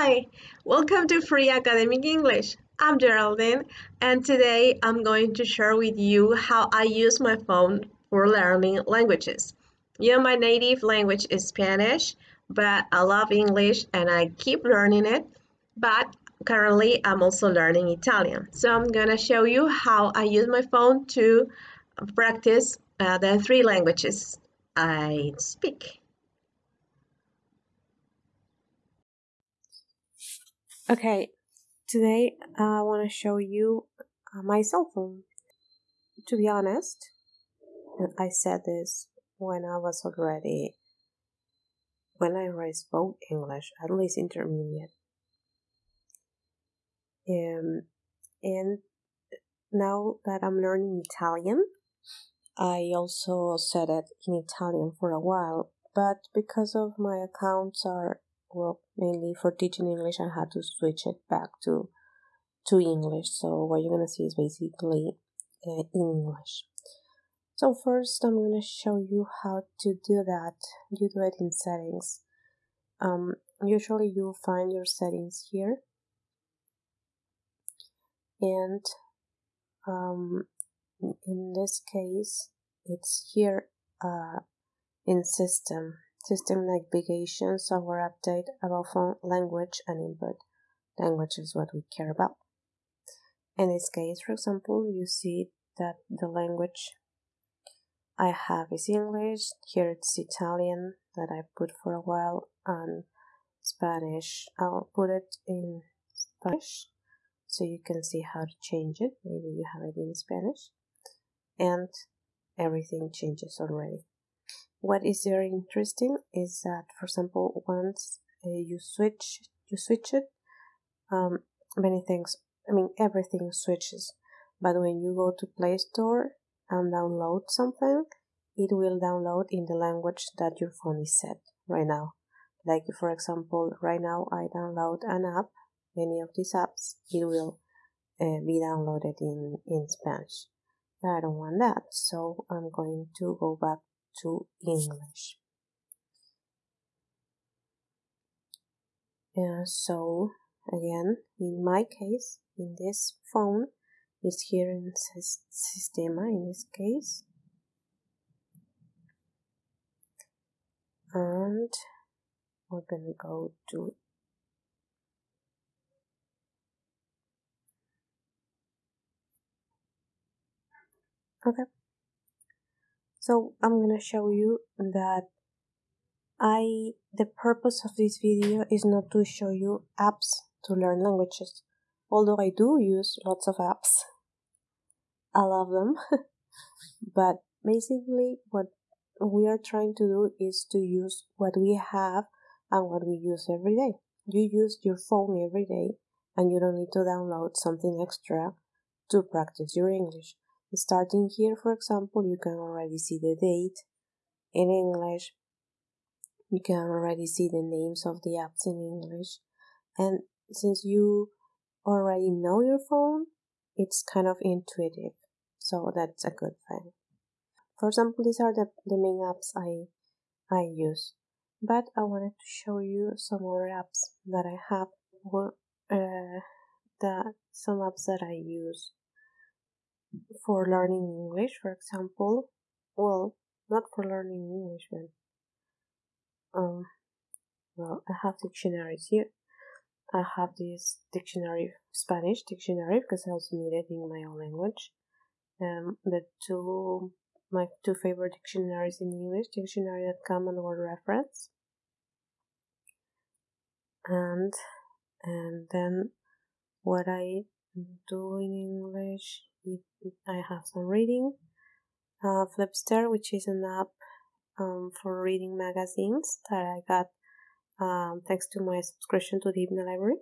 Hi, welcome to Free Academic English. I'm Geraldine, and today I'm going to share with you how I use my phone for learning languages. You know, my native language is Spanish, but I love English and I keep learning it. But currently, I'm also learning Italian. So I'm gonna show you how I use my phone to practice uh, the three languages I speak. Okay, today I want to show you uh, my cell phone. To be honest, I said this when I was already when I already spoke English, at least intermediate. Um, and now that I'm learning Italian, I also said it in Italian for a while, but because of my accounts are well, mainly for teaching English, I had to switch it back to to English. So what you're gonna see is basically uh, English. So first, I'm gonna show you how to do that. You do it in settings. Um, usually, you find your settings here, and um, in this case, it's here uh, in system System navigation, software update, about phone language and input. Language is what we care about. In this case, for example, you see that the language I have is English. Here it's Italian that I put for a while and Spanish. I'll put it in Spanish so you can see how to change it. Maybe you have it in Spanish. And everything changes already. What is very interesting is that, for example, once uh, you switch you switch it, um, many things. I mean, everything switches. But when you go to Play Store and download something, it will download in the language that your phone is set right now. Like, for example, right now I download an app, any of these apps, it will uh, be downloaded in, in Spanish. I don't want that, so I'm going to go back to English. Yeah, so again, in my case, in this phone, is here in Sistema in this case. And we're gonna go to okay so I'm gonna show you that I the purpose of this video is not to show you apps to learn languages. Although I do use lots of apps. I love them. But basically what we are trying to do is to use what we have and what we use every day. You use your phone every day and you don't need to download something extra to practice your English Starting here, for example, you can already see the date in English. You can already see the names of the apps in English. And since you already know your phone, it's kind of intuitive. So that's a good thing. For example, these are the, the main apps I, I use. But I wanted to show you some other apps that I have, uh, some apps that I use for learning English, for example. Well, not for learning English, but um, well, I have dictionaries here. I have this dictionary, Spanish dictionary, because I also need it in my own language. Um, the two, my two favorite dictionaries in English, dictionary.com and Word Reference. And, and then what I do in English I have some reading. Uh, Flipster, which is an app um, for reading magazines that I got um, thanks to my subscription to the Hypno Library.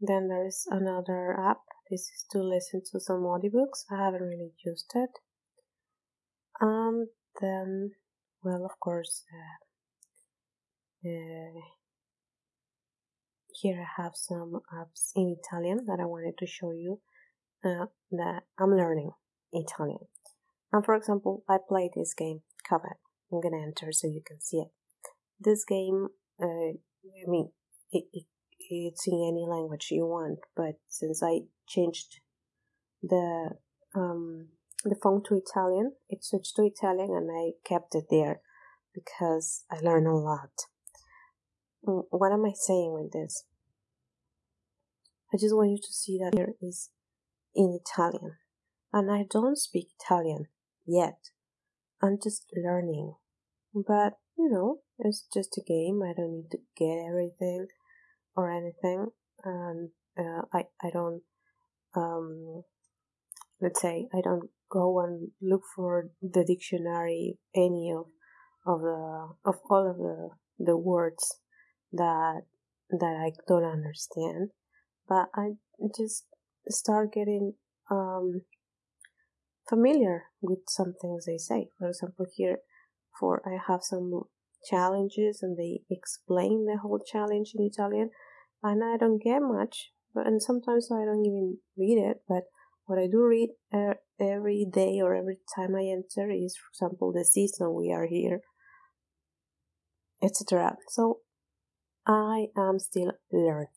Then there's another app. This is to listen to some audiobooks. I haven't really used it. And then, well, of course, uh, uh, here I have some apps in Italian that I wanted to show you uh, that I'm learning Italian. And for example, I play this game, Covet. I'm gonna enter so you can see it. This game, uh, I mean, it, it, it's in any language you want. But since I changed the um, the phone to Italian, it switched to Italian, and I kept it there because I learned a lot. What am I saying with this? I just want you to see that here is in Italian. And I don't speak Italian yet. I'm just learning. But, you know, it's just a game. I don't need to get everything or anything. And uh, I, I don't, um, let's say, I don't go and look for the dictionary, any of, of the, of all of the, the words that, that I don't understand. But I just start getting, um, familiar with some things they say. For example, here, for I have some challenges and they explain the whole challenge in Italian, and I don't get much, and sometimes I don't even read it. But what I do read every day or every time I enter is, for example, the season we are here, etc. So I am still learning.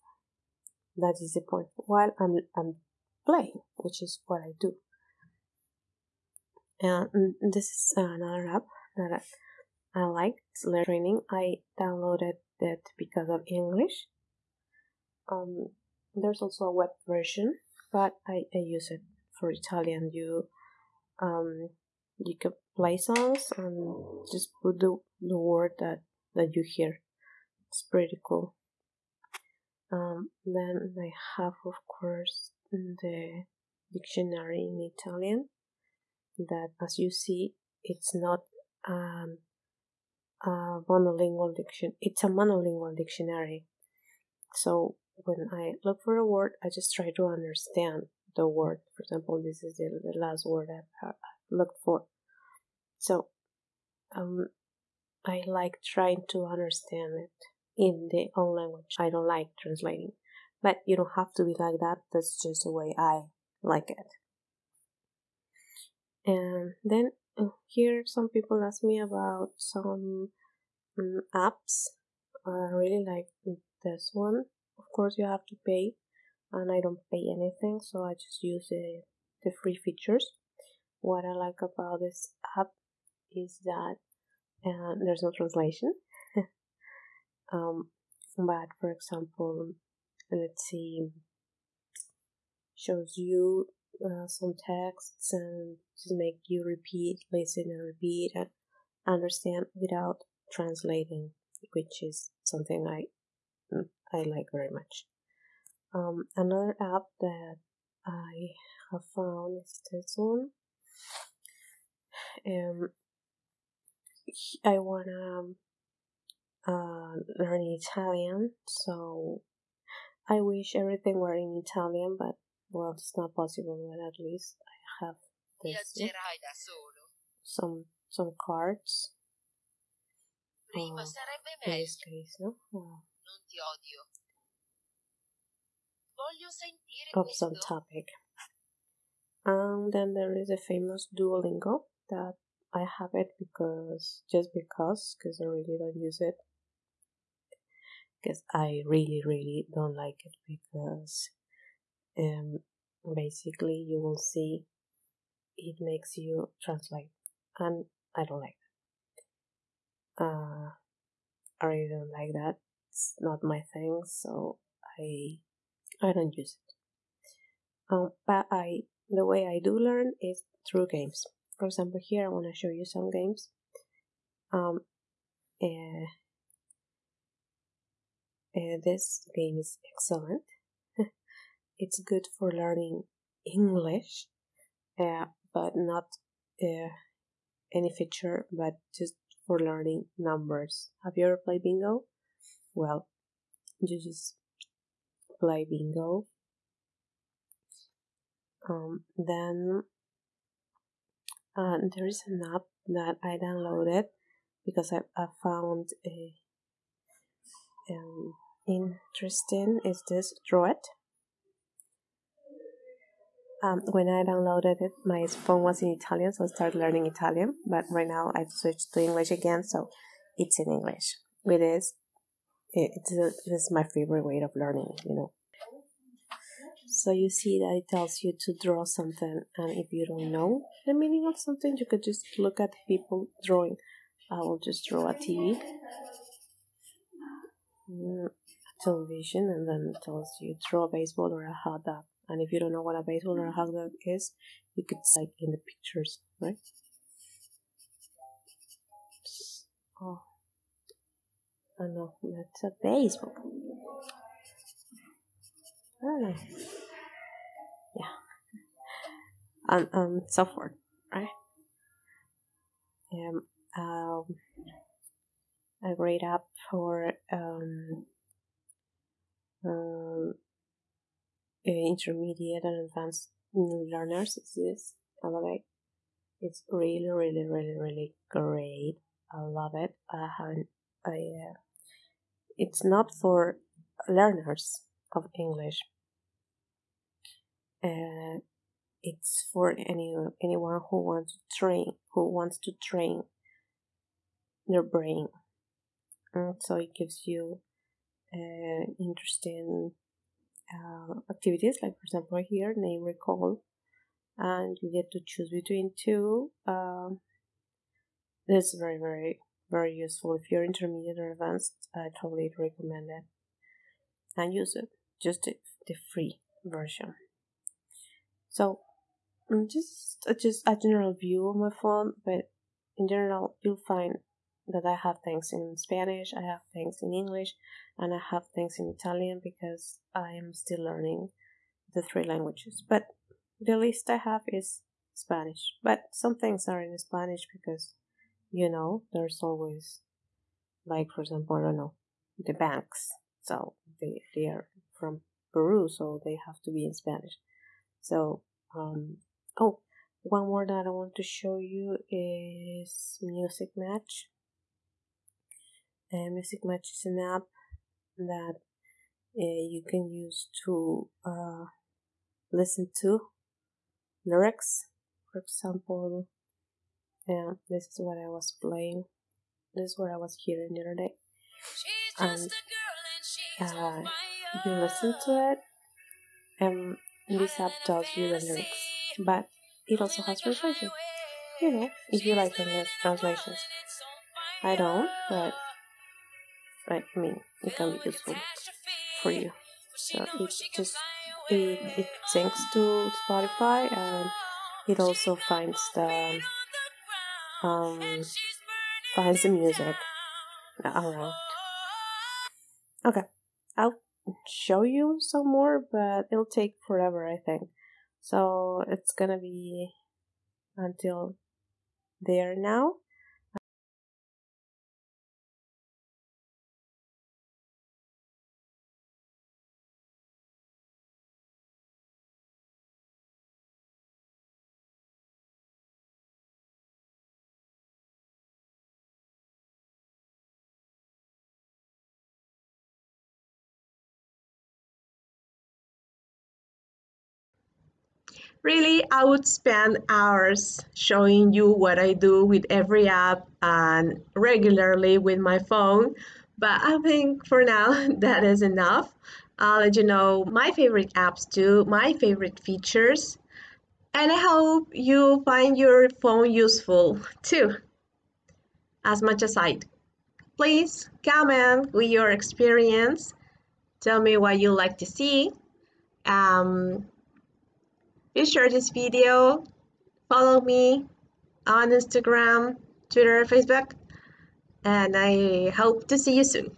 That is the point. While I'm I'm playing, which is what I do. And this is another app that I, I like. Training. I downloaded it because of English. Um, there's also a web version, but I, I use it for Italian. You um you can play songs and just put the, the word that that you hear. It's pretty cool. Um, then I have, of course, the dictionary in Italian that as you see it's not um, a monolingual diction it's a monolingual dictionary. So when i look for a word i just try to understand the word. For example this is the, the last word i've, looked for. So um, i like trying to understand it in the own language. I don't like translating. But you don't have to be like that. That's just the way i like it. And then uh, here some people ask me about some um, apps. I really like this one. Of course you have to pay and i don't pay anything so i just use the, the free features. What i like about this app is that uh, there's no translation um, but for example let's see shows you uh, some texts and to make you repeat, listen, and repeat and understand without translating, which is something I mm, I like very much. Um, another app that I have found is this one. Um, I wanna uh, learn Italian, so I wish everything were in Italian, but well, it's not possible, but at least I have this. Some some cards. Prima sarebbe in meglio. this case, no? Oh, Non ti odio. Voglio sentire of some topic. And then there is a famous Duolingo that I have it because just because because I really don't use it because I really really don't like it because um basically you will see it makes you translate and I don't like that. Uh I really don't like that. It's not my thing so I I don't use it. Um, but I the way I do learn is through games. For example, here I want to show you some games. Um, uh, uh, this game is excellent. it's good for learning English, uh, but not uh, any feature, but just for learning numbers. Have you ever played bingo? Well, you just play bingo. Um, then uh, there is an app that I downloaded because I, I found a um, interesting. Is this Draw It? Um, when I downloaded it, my phone was in Italian, so I started learning Italian. But right now I've switched to English again, so it's in English. It is it's a, it's my favorite way of learning, you know. So you see that it tells you to draw something, and if you don't know the meaning of something, you could just look at people drawing. I will just draw a TV, mm, television, and then it tells you draw a baseball or a hot dog. And if you don't know what a baseball or a hot dog is, you could like in the pictures, right? Oh, I know that's a baseball. Know. Yeah. And um so forth, right? Um, um a great app for um, um intermediate and advanced learners is this Elevate. It's really, really, really, really great. I love it. I haven't. I. Uh, it's not for learners of English. Uh, it's for any anyone who wants to train, who wants to train their brain. And so it gives you uh, interesting uh, activities, like for example here, name recall, and you get to choose between two. Um, this is very, very, very useful. If you're intermediate or advanced, I totally recommend it and use it. Just the, the free version. So, mm, just just a general view of my phone, but in general, you'll find that I have things in Spanish, I have things in English, and I have things in Italian because I am still learning the three languages. But the list I have is Spanish, but some things are in Spanish because, you know, there's always, like, for example, I don't know, the banks. So they, they are from Peru, so they have to be in Spanish. So, um, oh, one more that I want to show you is Musixmatch. Uh, Musixmatch is an app that uh, you can use to uh, listen to lyrics. For example, yeah, this is what I was playing. This is what I was hearing the other day. And uh, you listen to it, and this app tells you the lyrics, but it also has translation. You know, if you like translations. I don't, but I mean, it can be useful for you. So it's just it, it syncs to Spotify and it also finds the um finds the music around. Okay, I'll show you some more, but it'll take forever, I think. So it's gonna be until there now. Really, I would spend hours showing you what I do with every app and regularly with my phone, but I think for now that is enough. I'll let you know my favorite apps too, my favorite features, and I hope you find your phone useful too, as much as I do. Please comment with your experience. Tell me what you like to see. Um, Please share this video, follow me on Instagram, Twitter, Facebook, and I hope to see you soon.